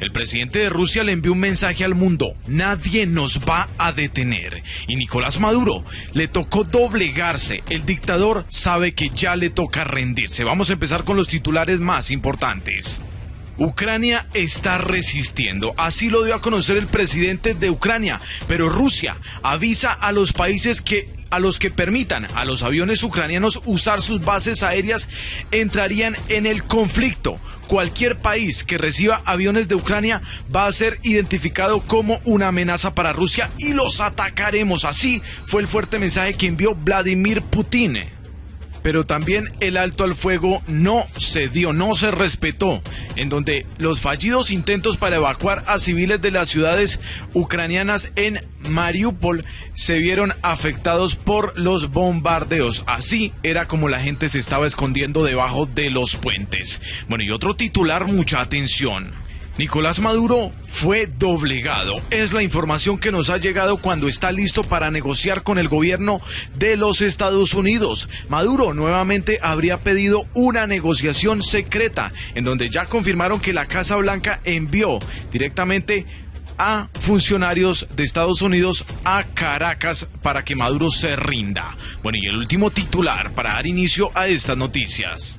El presidente de Rusia le envió un mensaje al mundo, nadie nos va a detener. Y Nicolás Maduro le tocó doblegarse. El dictador sabe que ya le toca rendirse. Vamos a empezar con los titulares más importantes. Ucrania está resistiendo, así lo dio a conocer el presidente de Ucrania, pero Rusia avisa a los países que a los que permitan a los aviones ucranianos usar sus bases aéreas entrarían en el conflicto. Cualquier país que reciba aviones de Ucrania va a ser identificado como una amenaza para Rusia y los atacaremos. Así fue el fuerte mensaje que envió Vladimir Putin pero también el alto al fuego no se dio, no se respetó, en donde los fallidos intentos para evacuar a civiles de las ciudades ucranianas en Mariupol se vieron afectados por los bombardeos. Así era como la gente se estaba escondiendo debajo de los puentes. Bueno, y otro titular, mucha atención. Nicolás Maduro fue doblegado. Es la información que nos ha llegado cuando está listo para negociar con el gobierno de los Estados Unidos. Maduro nuevamente habría pedido una negociación secreta en donde ya confirmaron que la Casa Blanca envió directamente a funcionarios de Estados Unidos a Caracas para que Maduro se rinda. Bueno, y el último titular para dar inicio a estas noticias.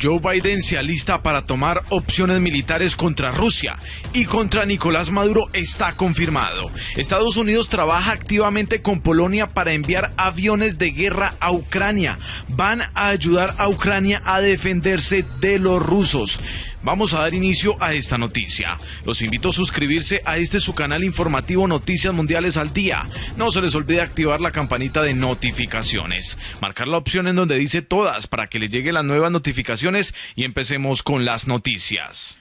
Joe Biden se alista para tomar opciones militares contra Rusia y contra Nicolás Maduro está confirmado. Estados Unidos trabaja activamente con Polonia para enviar aviones de guerra a Ucrania. Van a ayudar a Ucrania a defenderse de los rusos. Vamos a dar inicio a esta noticia. Los invito a suscribirse a este su canal informativo Noticias Mundiales al Día. No se les olvide activar la campanita de notificaciones. Marcar la opción en donde dice todas para que les lleguen las nuevas notificaciones y empecemos con las noticias.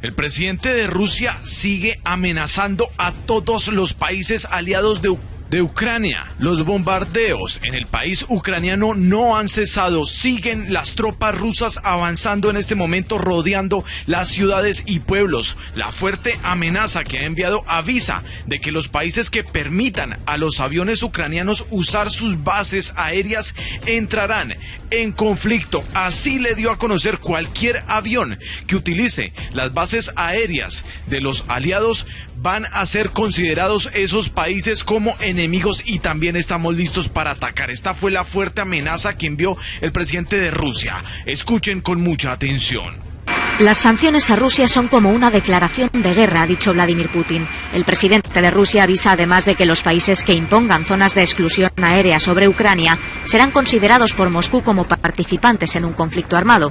El presidente de Rusia sigue amenazando a todos los países aliados de Ucrania de Ucrania. Los bombardeos en el país ucraniano no han cesado. Siguen las tropas rusas avanzando en este momento, rodeando las ciudades y pueblos. La fuerte amenaza que ha enviado avisa de que los países que permitan a los aviones ucranianos usar sus bases aéreas entrarán en conflicto. Así le dio a conocer cualquier avión que utilice las bases aéreas de los aliados van a ser considerados esos países como enemigos y también estamos listos para atacar. Esta fue la fuerte amenaza que envió el presidente de Rusia. Escuchen con mucha atención. Las sanciones a Rusia son como una declaración de guerra, ha dicho Vladimir Putin. El presidente de Rusia avisa además de que los países que impongan zonas de exclusión aérea sobre Ucrania serán considerados por Moscú como participantes en un conflicto armado,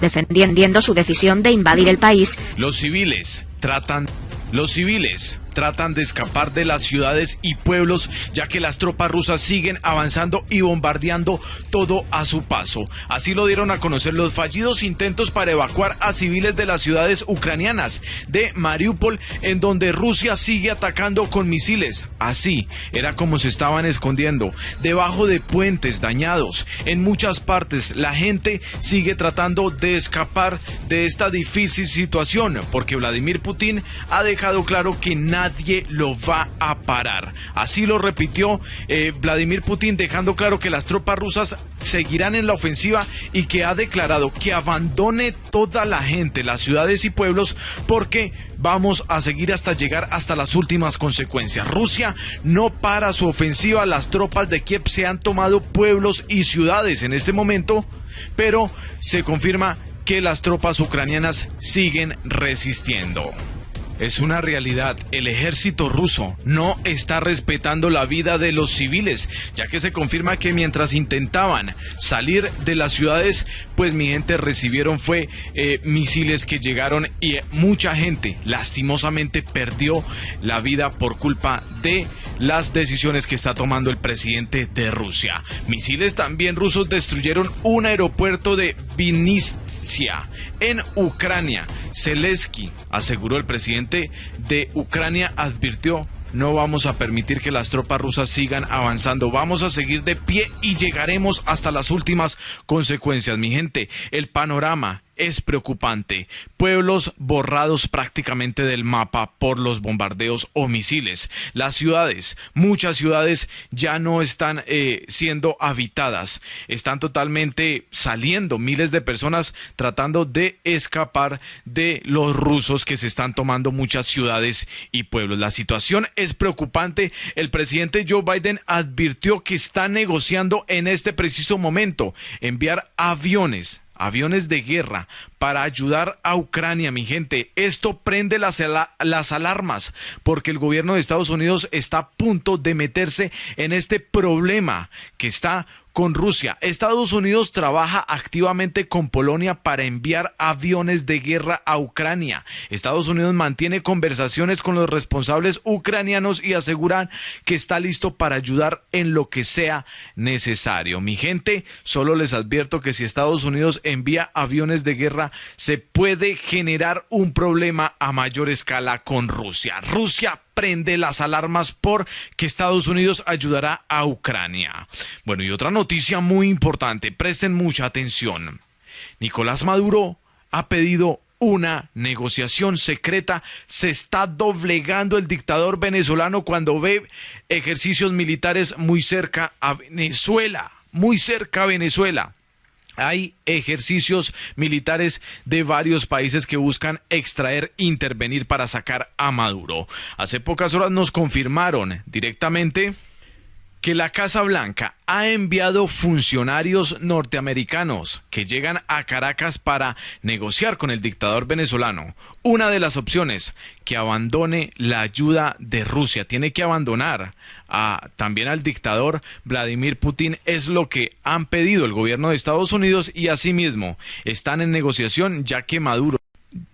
defendiendo su decisión de invadir el país. Los civiles tratan los civiles tratan de escapar de las ciudades y pueblos, ya que las tropas rusas siguen avanzando y bombardeando todo a su paso. Así lo dieron a conocer los fallidos intentos para evacuar a civiles de las ciudades ucranianas de Mariupol, en donde Rusia sigue atacando con misiles. Así era como se estaban escondiendo, debajo de puentes dañados. En muchas partes la gente sigue tratando de escapar de esta difícil situación, porque Vladimir Putin ha dejado claro que nadie lo va a parar. Así lo repitió eh, Vladimir Putin, dejando claro que las tropas rusas seguirán en la ofensiva y que ha declarado que abandone toda la gente, las ciudades y pueblos, porque vamos a seguir hasta llegar hasta las últimas consecuencias. Rusia no para su ofensiva, las tropas de Kiev se han tomado pueblos y ciudades en este momento, pero se confirma que las tropas ucranianas siguen resistiendo. Es una realidad, el ejército ruso no está respetando la vida de los civiles, ya que se confirma que mientras intentaban salir de las ciudades, pues mi gente recibieron fue eh, misiles que llegaron y mucha gente lastimosamente perdió la vida por culpa de las decisiones que está tomando el presidente de Rusia. Misiles también rusos destruyeron un aeropuerto de Vinnytsia en Ucrania. Zelensky, aseguró el presidente de Ucrania, advirtió no vamos a permitir que las tropas rusas sigan avanzando. Vamos a seguir de pie y llegaremos hasta las últimas consecuencias. Mi gente, el panorama es preocupante. Pueblos borrados prácticamente del mapa por los bombardeos o misiles. Las ciudades, muchas ciudades ya no están eh, siendo habitadas, están totalmente saliendo miles de personas tratando de escapar de los rusos que se están tomando muchas ciudades y pueblos. La situación es preocupante. El presidente Joe Biden advirtió que está negociando en este preciso momento enviar aviones aviones de guerra para ayudar a Ucrania, mi gente. Esto prende las, las, alarmas porque el gobierno de Estados Unidos está a punto de meterse en este problema que está con Rusia. Estados Unidos trabaja activamente con Polonia para enviar aviones de guerra a Ucrania. Estados Unidos mantiene conversaciones con los responsables ucranianos y aseguran que está listo para ayudar en lo que sea necesario. Mi gente, solo les advierto que si Estados Unidos envía aviones de guerra, se puede generar un problema a mayor escala con Rusia. Rusia prende las alarmas por que Estados Unidos ayudará a Ucrania. Bueno, y otra noticia muy importante, presten mucha atención. Nicolás Maduro ha pedido una negociación secreta. Se está doblegando el dictador venezolano cuando ve ejercicios militares muy cerca a Venezuela, muy cerca a Venezuela hay ejercicios militares de varios países que buscan extraer, intervenir para sacar a Maduro. Hace pocas horas nos confirmaron directamente que la Casa Blanca ha enviado funcionarios norteamericanos que llegan a Caracas para negociar con el dictador venezolano. Una de las opciones, que abandone la ayuda de Rusia, tiene que abandonar a, también al dictador Vladimir Putin, es lo que han pedido el gobierno de Estados Unidos y asimismo están en negociación ya que Maduro,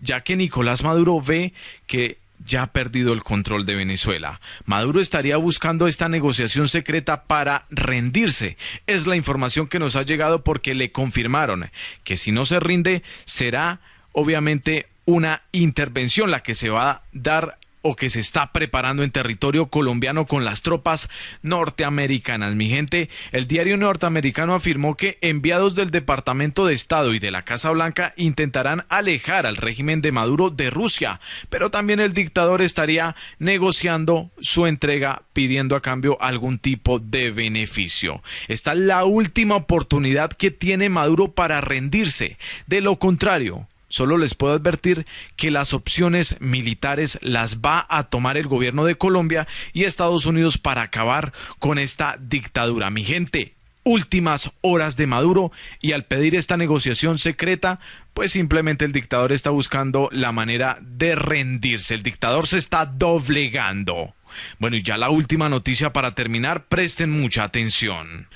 ya que Nicolás Maduro ve que ya ha perdido el control de Venezuela. Maduro estaría buscando esta negociación secreta para rendirse. Es la información que nos ha llegado porque le confirmaron que si no se rinde será obviamente una intervención la que se va a dar o que se está preparando en territorio colombiano con las tropas norteamericanas. Mi gente, el diario norteamericano afirmó que enviados del Departamento de Estado y de la Casa Blanca intentarán alejar al régimen de Maduro de Rusia, pero también el dictador estaría negociando su entrega pidiendo a cambio algún tipo de beneficio. Esta es la última oportunidad que tiene Maduro para rendirse. De lo contrario, Solo les puedo advertir que las opciones militares las va a tomar el gobierno de Colombia y Estados Unidos para acabar con esta dictadura. Mi gente, últimas horas de Maduro y al pedir esta negociación secreta, pues simplemente el dictador está buscando la manera de rendirse. El dictador se está doblegando. Bueno, y ya la última noticia para terminar, presten mucha atención.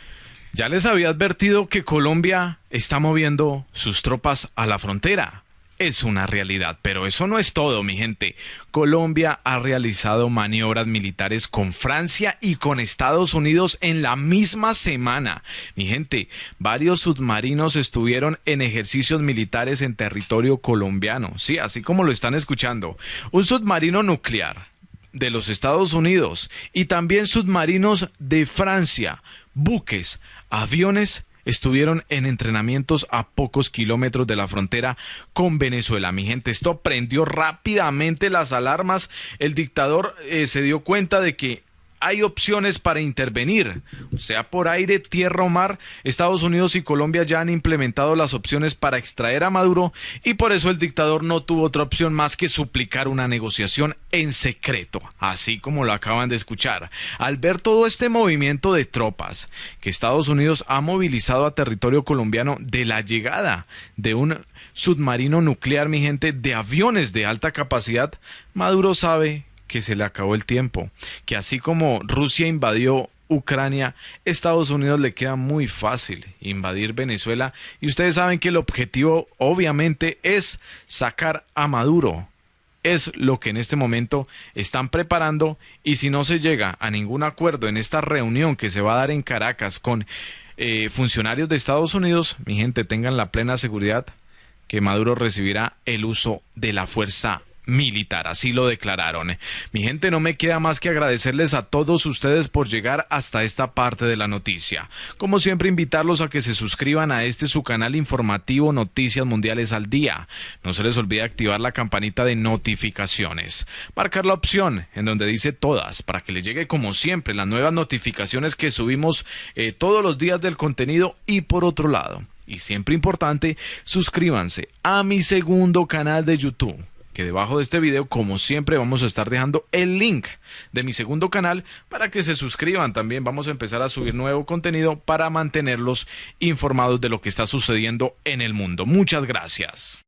Ya les había advertido que Colombia está moviendo sus tropas a la frontera. Es una realidad, pero eso no es todo, mi gente. Colombia ha realizado maniobras militares con Francia y con Estados Unidos en la misma semana. Mi gente, varios submarinos estuvieron en ejercicios militares en territorio colombiano. Sí, así como lo están escuchando. Un submarino nuclear de los Estados Unidos y también submarinos de Francia, buques, aviones estuvieron en entrenamientos a pocos kilómetros de la frontera con Venezuela. Mi gente, esto prendió rápidamente las alarmas. El dictador eh, se dio cuenta de que hay opciones para intervenir, sea por aire, tierra o mar. Estados Unidos y Colombia ya han implementado las opciones para extraer a Maduro y por eso el dictador no tuvo otra opción más que suplicar una negociación en secreto, así como lo acaban de escuchar. Al ver todo este movimiento de tropas que Estados Unidos ha movilizado a territorio colombiano de la llegada de un submarino nuclear, mi gente, de aviones de alta capacidad, Maduro sabe que se le acabó el tiempo, que así como Rusia invadió Ucrania, Estados Unidos le queda muy fácil invadir Venezuela y ustedes saben que el objetivo obviamente es sacar a Maduro. Es lo que en este momento están preparando y si no se llega a ningún acuerdo en esta reunión que se va a dar en Caracas con eh, funcionarios de Estados Unidos, mi gente tengan la plena seguridad que Maduro recibirá el uso de la fuerza militar, así lo declararon. Mi gente, no me queda más que agradecerles a todos ustedes por llegar hasta esta parte de la noticia. Como siempre, invitarlos a que se suscriban a este su canal informativo Noticias Mundiales al Día. No se les olvide activar la campanita de notificaciones. Marcar la opción en donde dice todas para que les llegue como siempre las nuevas notificaciones que subimos eh, todos los días del contenido y por otro lado. Y siempre importante, suscríbanse a mi segundo canal de YouTube que debajo de este video, como siempre, vamos a estar dejando el link de mi segundo canal para que se suscriban. También vamos a empezar a subir nuevo contenido para mantenerlos informados de lo que está sucediendo en el mundo. Muchas gracias.